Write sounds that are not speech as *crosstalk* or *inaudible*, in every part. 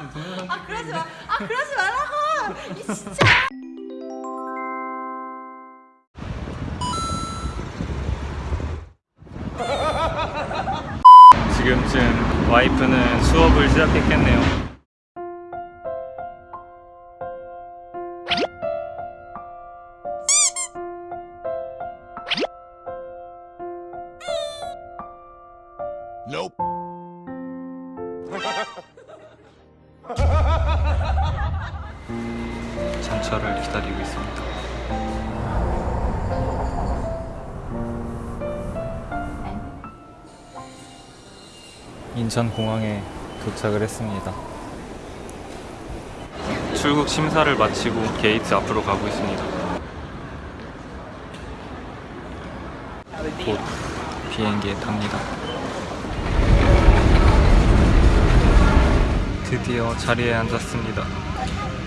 아 그러지 마. 아 그러지 말라고. 이 진짜. 지금쯤 와이프는 수업을 시작했겠네요. Nope. 전철을 기다리고 있습니다. 인천공항에 도착을 했습니다. 출국 심사를 마치고 게이트 앞으로 가고 있습니다. 곧 비행기에 탑니다. 드디어 자리에 앉았습니다.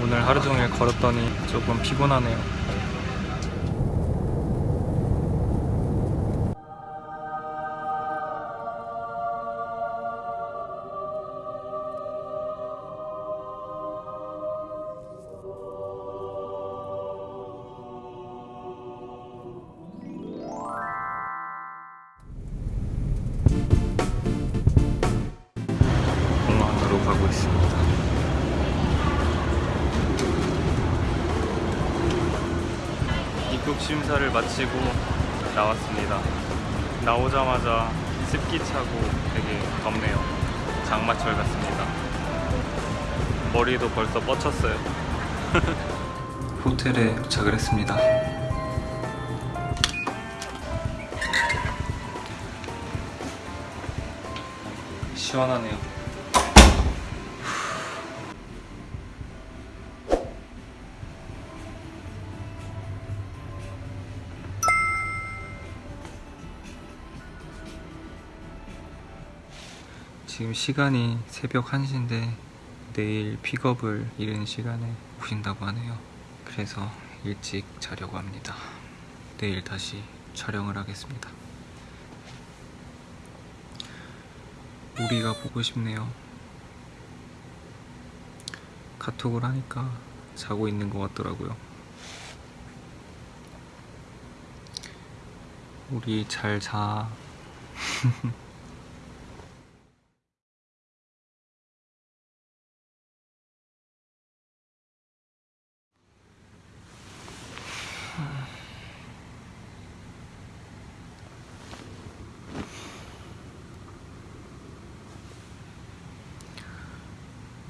오늘 하루 종일 걸었더니 조금 피곤하네요. 입국 심사를 마치고 나왔습니다. 나오자마자 습기 차고 되게 덥네요. 장마철 같습니다. 머리도 벌써 뻗쳤어요. *laughs* 호텔에 도착을 했습니다. 시원하네요. 지금 시간이 새벽 1시인데 내일 픽업을 이른 시간에 오신다고 하네요. 그래서 일찍 자려고 합니다. 내일 다시 촬영을 하겠습니다. 우리가 보고 싶네요. 카톡을 하니까 자고 있는 것 같더라고요. 우리 잘 자. *laughs*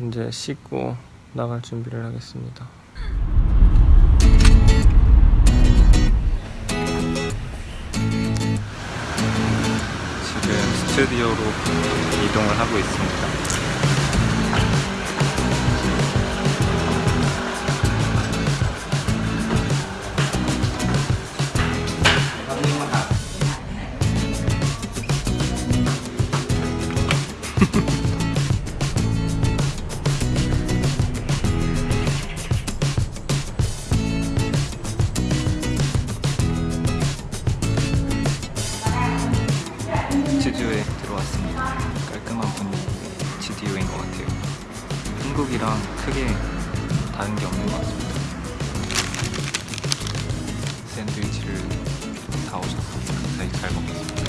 이제 씻고 나갈 준비를 하겠습니다. 지금 스튜디오로 이동을 하고 있습니다. 스튜디오에 들어왔습니다. 깔끔한 분위기 스튜디오인 것 같아요. 한국이랑 크게 다른 게 없는 것 같습니다. 샌드위치를 다 오셔서 감사히 잘 먹겠습니다.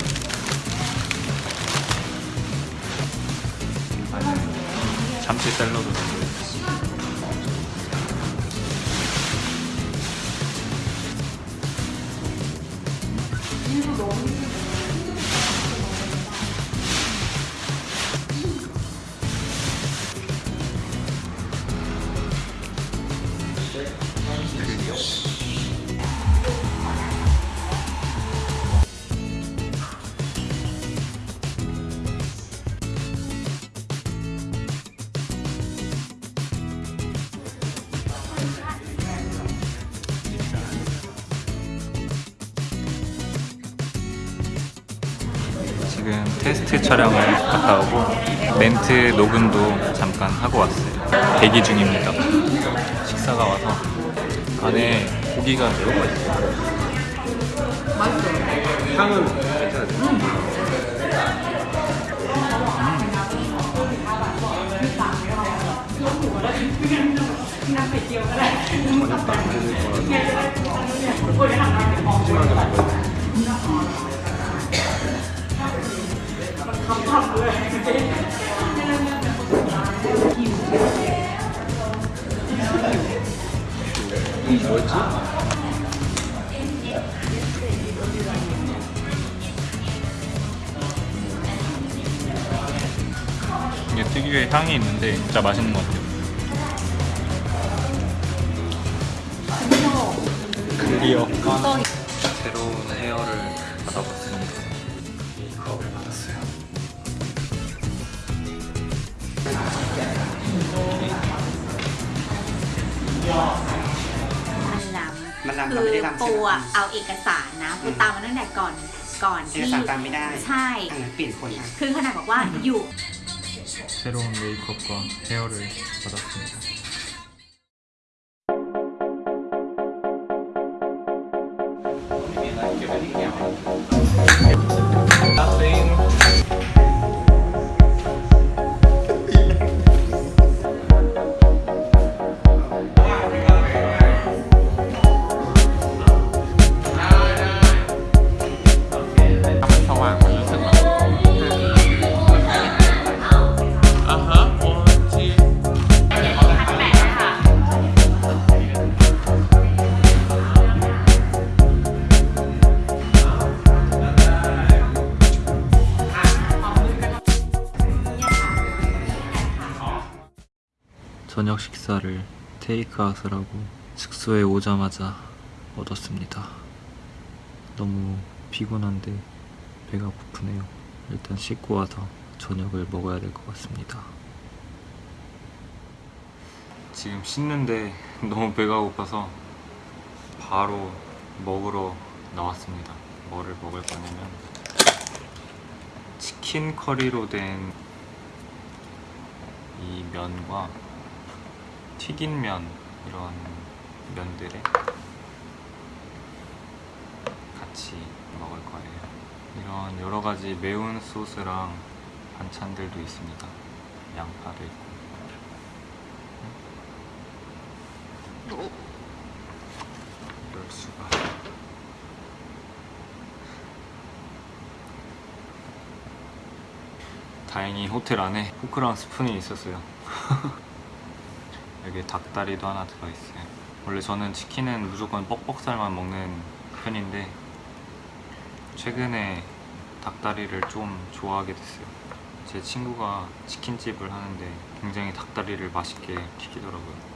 안에 참치 샐러드. 지금 테스트 촬영을 갔다 오고 멘트 녹음도 잠깐 하고 왔어요. 대기 중입니다. 식사가 와서 안에 고기가 들어가 있어요. 향은 괜찮아요. 뭐 특유의 향이 있는데 진짜 맛있는 것 같아요. 클리어. 새로운 헤어를 받아봤습니다. 메이크업을 받았어요.มันลำ มันลำ คื เราไม่ได้ อ ลำ ปู ใช่ไหม อะเอาเอกสารนะปูตามมาตั้งแต่ก่อนก่อน เอก ที่ สารตามไม่ได้ ใช่ อ่ะงั้นเปลี่ยนคนอ่ะ คือขนาดบอกว่าอยู่ 새로운 메이크업과 헤어를 받았습니다. 저녁 식사를 테이크아웃을 하고 숙소에 오자마자 얻었습니다. 너무 피곤한데 배가 고프네요. 일단 씻고 와서 저녁을 먹어야 될 것 같습니다. 지금 씻는데 너무 배가 고파서 바로 먹으러 나왔습니다. 뭐를 먹을 거냐면 치킨 커리로 된 이 면과 튀긴 면 이런 면들에 같이 먹을 거예요. 이런 여러 가지 매운 소스랑 반찬들도 있습니다. 양파도 있고. 이럴 수가. 다행히 호텔 안에 포크랑 스푼이 있었어요. *laughs* 여기에 닭다리도 하나 들어있어요. 원래 저는 치킨은 무조건 뻑뻑살만 먹는 편인데 최근에 닭다리를 좀 좋아하게 됐어요. 제 친구가 치킨집을 하는데 굉장히 닭다리를 맛있게 튀기더라고요.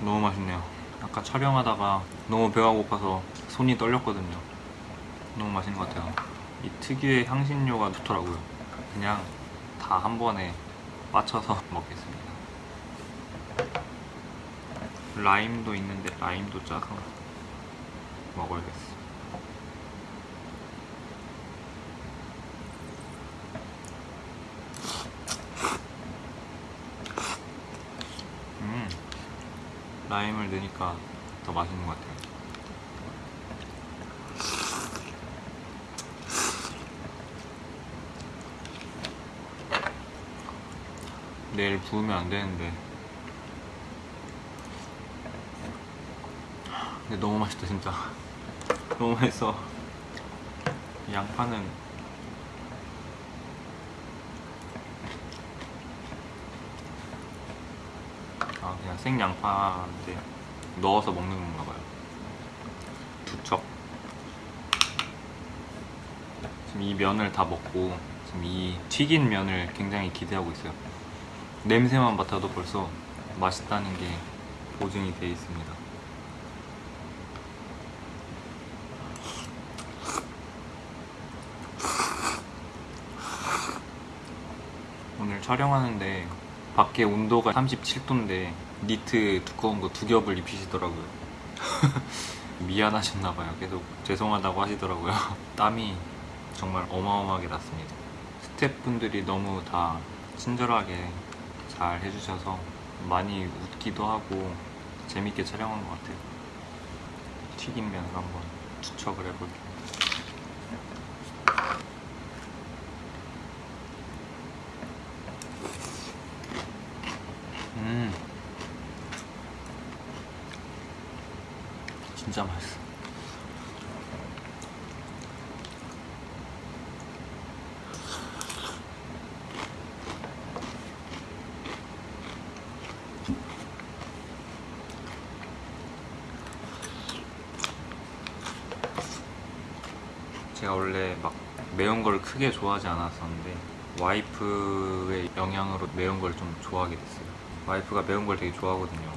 너무 맛있네요. 아까 촬영하다가 너무 배가 고파서 손이 떨렸거든요. 너무 맛있는 것 같아요. 이 특유의 향신료가 좋더라고요. 그냥 다 한 번에 빠쳐서 *laughs* 먹겠습니다. 라임도 있는데 라임도 짜서 먹어야겠어. 음, 라임을 넣으니까 더 맛있는 것 같아요. 내일 부으면 안 되는데. 근데 너무 맛있다 진짜. *laughs* 너무 맛있어. 이 양파는 아 그냥 생 양파인데 넣어서 먹는 건가 봐요. 두 척. 지금 이 면을 다 먹고 지금 이 튀긴 면을 굉장히 기대하고 있어요. 냄새만 맡아도 벌써 맛있다는 게 보증이 돼 있습니다. 오늘 촬영하는데 밖에 온도가 37도인데 니트 두꺼운 거 두 겹을 입히시더라고요. *laughs* 미안하셨나봐요. 계속 죄송하다고 하시더라고요. *laughs* 땀이 정말 어마어마하게 났습니다. 스태프분들이 너무 다 친절하게 잘 해주셔서 많이 웃기도 하고 재밌게 촬영한 것 같아요. 튀긴 면을 한번 투척을 해볼게요. 음. 진짜 맛있어. 제가 원래 막 매운 걸 크게 좋아하지 않았었는데 와이프의 영향으로 매운 걸 좀 좋아하게 됐어요. 와이프가 매운 걸 되게 좋아하거든요.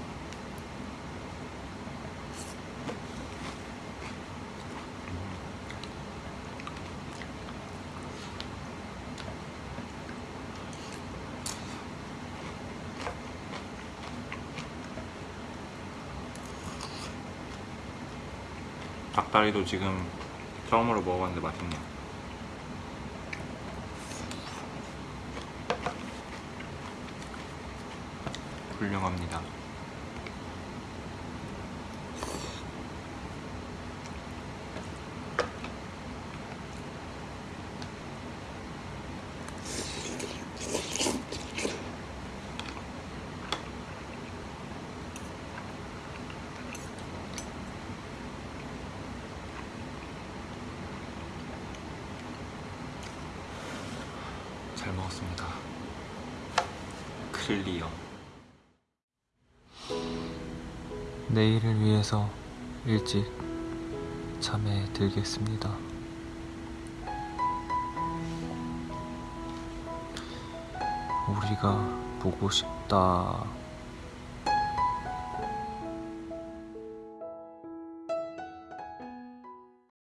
닭다리도 지금 처음으로 먹어봤는데 맛있네요. 훌륭합니다. 잘 먹었습니다. 클리어. 내일을 위해서 일찍 잠에 들겠습니다. 우리가 보고 싶다.